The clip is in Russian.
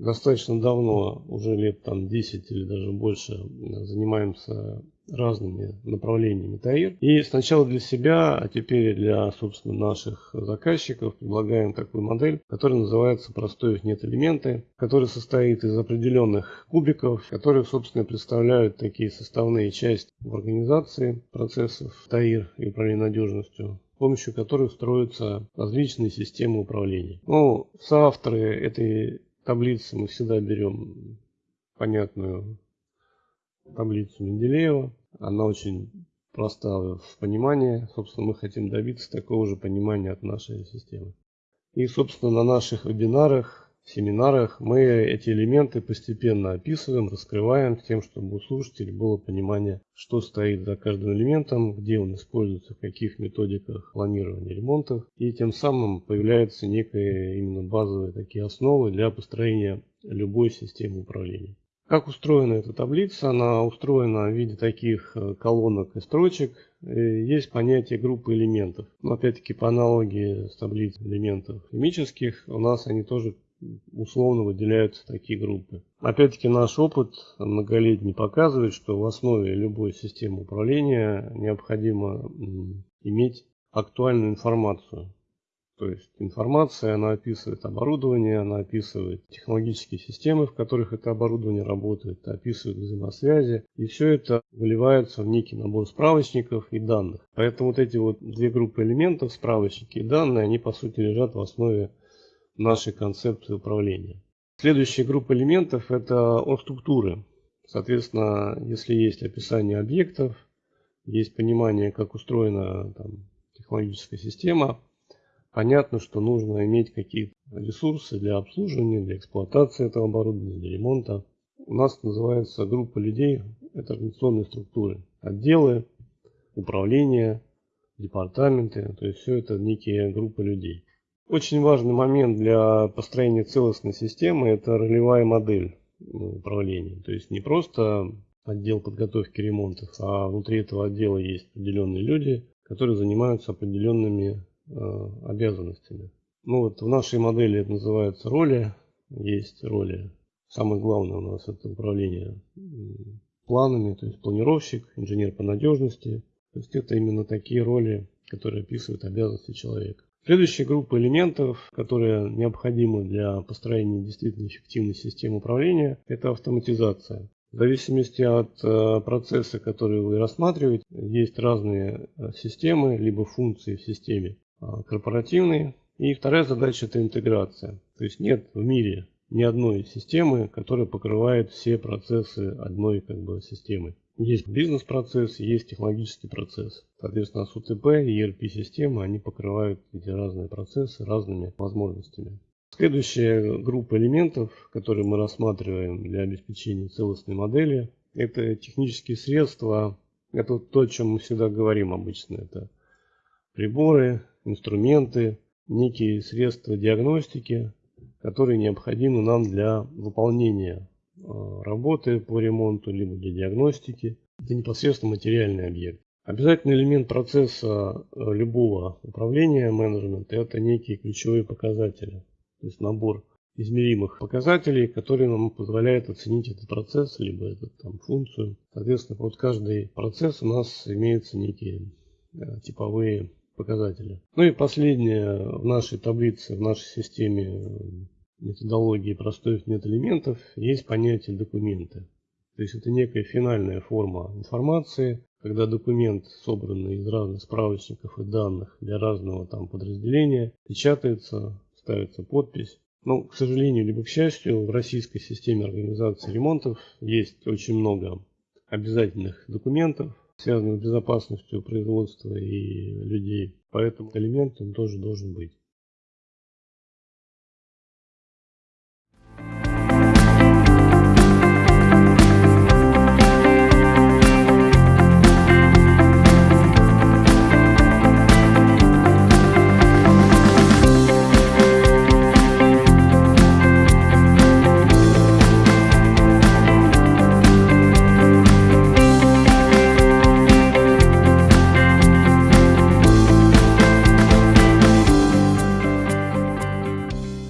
Достаточно давно, уже лет там 10 или даже больше, занимаемся разными направлениями ТАИР. И сначала для себя, а теперь для, собственно, наших заказчиков предлагаем такую модель, которая называется «Простой нет элементы», которая состоит из определенных кубиков, которые, собственно, представляют такие составные части в организации процессов ТАИР и управления надежностью с помощью которых строятся различные системы управления. Ну, соавторы этой таблицы мы всегда берем понятную таблицу Менделеева. Она очень проста в понимании. Собственно, мы хотим добиться такого же понимания от нашей системы. И, собственно, на наших вебинарах, семинарах мы эти элементы постепенно описываем, раскрываем тем, чтобы у слушателей было понимание, что стоит за каждым элементом, где он используется, в каких методиках планирования ремонтов. И тем самым появляются некие именно базовые такие основы для построения любой системы управления. Как устроена эта таблица? Она устроена в виде таких э, колонок и строчек. Есть понятие группы элементов. Но опять-таки по аналогии с таблицей элементов химических, у нас они тоже условно выделяются такие группы. Опять-таки наш опыт многолетний показывает, что в основе любой системы управления необходимо иметь актуальную информацию. То есть информация, она описывает оборудование, она описывает технологические системы, в которых это оборудование работает, описывает взаимосвязи. И все это выливается в некий набор справочников и данных. Поэтому вот эти вот две группы элементов, справочники и данные, они по сути лежат в основе нашей концепции управления. Следующая группа элементов это структуры. Соответственно, если есть описание объектов, есть понимание, как устроена там, технологическая система, понятно, что нужно иметь какие-то ресурсы для обслуживания, для эксплуатации этого оборудования, для ремонта. У нас называется группа людей, это организационные структуры, отделы, управления, департаменты, то есть все это некие группы людей. Очень важный момент для построения целостной системы – это ролевая модель управления. То есть не просто отдел подготовки ремонтов, а внутри этого отдела есть определенные люди, которые занимаются определенными Э, обязанностями. Ну вот в нашей модели это называется роли. Есть роли. Самое главное у нас это управление планами, то есть планировщик, инженер по надежности. То есть это именно такие роли, которые описывают обязанности человека. Следующая группа элементов, которые необходимы для построения действительно эффективной системы управления, это автоматизация. В зависимости от э, процесса, который вы рассматриваете, есть разные э, системы, либо функции в системе. А, корпоративный. И вторая задача это интеграция. То есть нет в мире ни одной системы, которая покрывает все процессы одной как бы, системы. Есть бизнес-процесс, есть технологический процесс. Соответственно, с УТП и ERP-системы они покрывают эти разные процессы разными возможностями. Следующая группа элементов, которые мы рассматриваем для обеспечения целостной модели, это технические средства. Это то, о чем мы всегда говорим обычно. Это приборы, инструменты, некие средства диагностики, которые необходимы нам для выполнения работы по ремонту, либо для диагностики. Это непосредственно материальный объект. Обязательный элемент процесса э, любого управления менеджмента – это некие ключевые показатели. То есть набор измеримых показателей, которые нам позволяют оценить этот процесс, либо эту там, функцию. Соответственно, под каждый процесс у нас имеются некие э, типовые показатели. Ну и последнее в нашей таблице, в нашей системе методологии простых метэлементов есть понятие документы. То есть это некая финальная форма информации, когда документ, собранный из разных справочников и данных для разного там подразделения, печатается, ставится подпись. Но, к сожалению, либо к счастью, в российской системе организации ремонтов есть очень много обязательных документов, связанных с безопасностью производства и людей. Поэтому элемент он тоже должен быть.